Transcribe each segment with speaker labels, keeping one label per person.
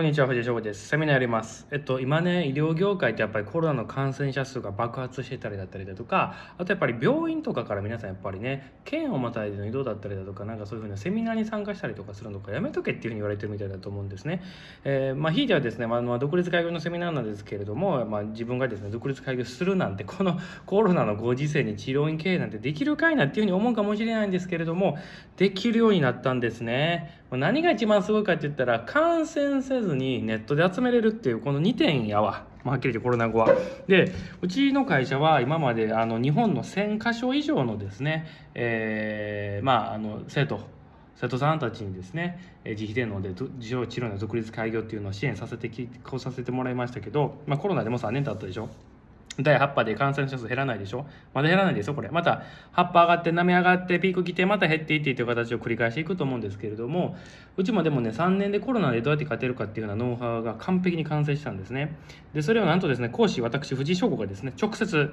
Speaker 1: こんにちは、藤井翔吾です。セミナーやります。えっと、今ね、医療業界ってやっぱりコロナの感染者数が爆発してたりだったりだとか、あとやっぱり病院とかから皆さんやっぱりね、県をまたいでの移動だったりだとか、なんかそういうふうなセミナーに参加したりとかするのか、やめとけっていうふうに言われてるみたいだと思うんですね。えーまあ、ひいてはですね、まあ、独立開業のセミナーなんですけれども、まあ、自分がですね、独立開業するなんて、この コロナのご時世に治療院経営なんてできるかいなっていうふうに思うかもしれないんですけれども、できるようになったんですね。何が一番すごいかって言ったら、感染せずにネットで集めれるっていう、この2点やわ。まあ、はっきり言ってコロナ後は。で、うちの会社は今まであの日本の1000箇所以上のですね、えーまあ、あの生徒、生徒さんたちにですね、えー自費でので自動治療の独立開業っていうのを支援させてきこうさせてもらいましたけど、まあ、コロナでも3年経ったでしょ。第8波で感染者数減らないでしょ？まだ減らないですよ、これ。また、葉っぱ上がって、波上がって、ピーク来て、また減っていってという形を繰り返していくと思うんですけれども、うちもでもね、3年でコロナでどうやって勝てるかっていうようなノウハウが完璧に完成したんですね。で、それをなんとですね、講師、私、藤井翔吾がですね、直接、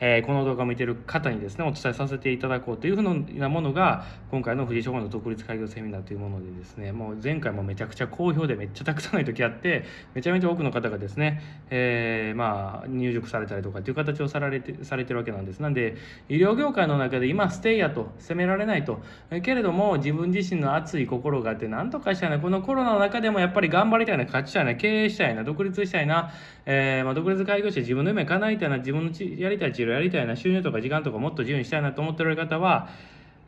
Speaker 1: えーこの動画を見てる方にですね、お伝えさせていただこうというふうなものが、今回の藤井翔吾の独立開業セミナーというものでですね、もう前回もめちゃくちゃ好評でめっちゃたくさんの時あって、めちゃめちゃ多くの方がですね、えーまあ、入塾されたりとかっていう形をさられてされてるわけなんです。なんで、医療業界の中で今、ステイやと、責められないと。えけれども、自分自身の熱い心があって、なんとかしたいな、このコロナの中でもやっぱり頑張りたいな、勝ちたいな、経営したいな、独立したいな、えーまあ、独立開業して自分の夢叶えたいな、自分のちやりたい治療やりたいな、収入とか時間とかもっと自由にしたいなと思っておられる方は、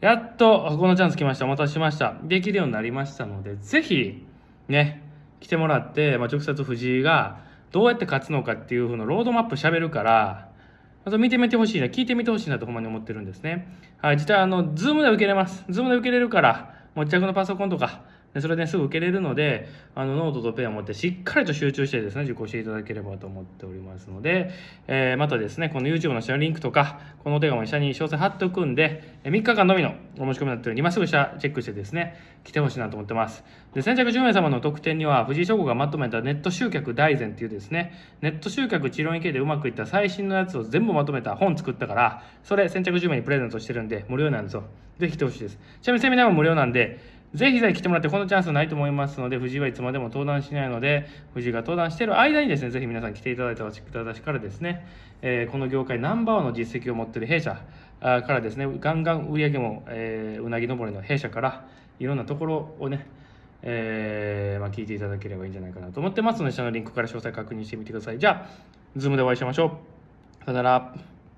Speaker 1: やっとこのチャンス来ました。お待たせしました。できるようになりましたので、ぜひ、ね、来てもらって、まあ、直接藤井がどうやって勝つのかっていう風のロードマップ喋るから、あと見てみてほしいな、聞いてみてほしいなとほんまに思ってるんですね。はい、実はあの、 Zoom で受けれます。 Zoom で受けれるから、手持ちのパソコンとか、でそれですぐ受けれるので、あの、ノートとペンを持ってしっかりと集中してですね、受講していただければと思っておりますので、えーまたですね、この YouTube の下のリンクとか、このお手紙の下に詳細貼っておくんで、3日間のみのお申し込みになっているので、今すぐ下チェックしてですね、来てほしいなと思ってます。で、先着10名様の特典には、藤井翔吾がまとめたネット集客大全っていうですね、ネット集客治療院系でうまくいった最新のやつを全部まとめた本作ったから、それ先着10名にプレゼントしてるんで、無料なんですよ。ぜひ来てほしいです。ちなみにセミナーも無料なんで、ぜひぜひ来てもらって、このチャンスないと思いますので、藤井はいつまでも登壇しないので、藤井が登壇している間にですね、ぜひ皆さん来ていただいた私からですね、えーこの業界ナンバーワンの実績を持っている弊社からですね、ガンガン売り上げも、えーうなぎ登りの弊社から、いろんなところをね、えーまあ、聞いていただければいいんじゃないかなと思ってますので、下のリンクから詳細確認してみてください。じゃあ、ズームでお会いしましょう。さよなら。